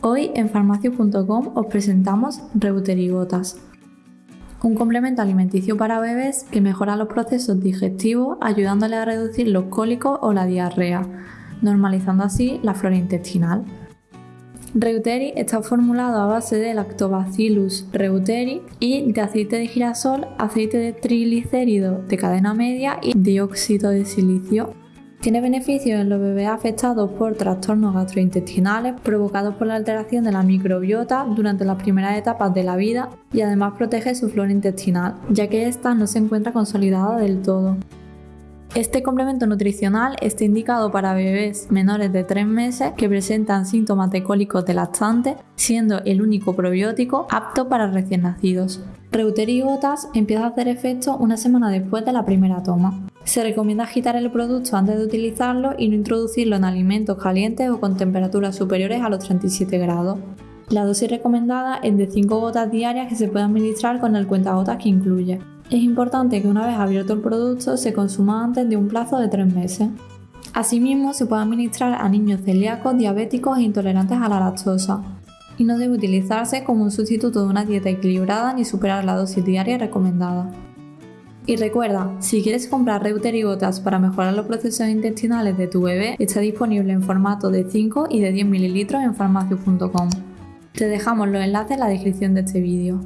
Hoy en farmacio.com os presentamos Reuterigotas, un complemento alimenticio para bebés que mejora los procesos digestivos ayudándole a reducir los cólicos o la diarrea, normalizando así la flora intestinal. Reuteri está formulado a base de Lactobacillus reuteri y de aceite de girasol, aceite de triglicérido de cadena media y dióxido de silicio. Tiene beneficios en los bebés afectados por trastornos gastrointestinales provocados por la alteración de la microbiota durante las primeras etapas de la vida y además protege su flora intestinal, ya que ésta no se encuentra consolidada del todo. Este complemento nutricional está indicado para bebés menores de 3 meses que presentan síntomas de cólicos de lactante, siendo el único probiótico apto para recién nacidos. Reuterigotas empieza a hacer efecto una semana después de la primera toma. Se recomienda agitar el producto antes de utilizarlo y no introducirlo en alimentos calientes o con temperaturas superiores a los 37 grados. La dosis recomendada es de 5 gotas diarias que se pueden administrar con el cuentagotas que incluye. Es importante que una vez abierto el producto se consuma antes de un plazo de 3 meses. Asimismo, se puede administrar a niños celíacos, diabéticos e intolerantes a la lactosa. Y no debe utilizarse como un sustituto de una dieta equilibrada ni superar la dosis diaria recomendada. Y recuerda, si quieres comprar Reuterigotas para mejorar los procesos intestinales de tu bebé, está disponible en formato de 5 y de 10 ml en farmacio.com. Te dejamos los enlaces en la descripción de este vídeo.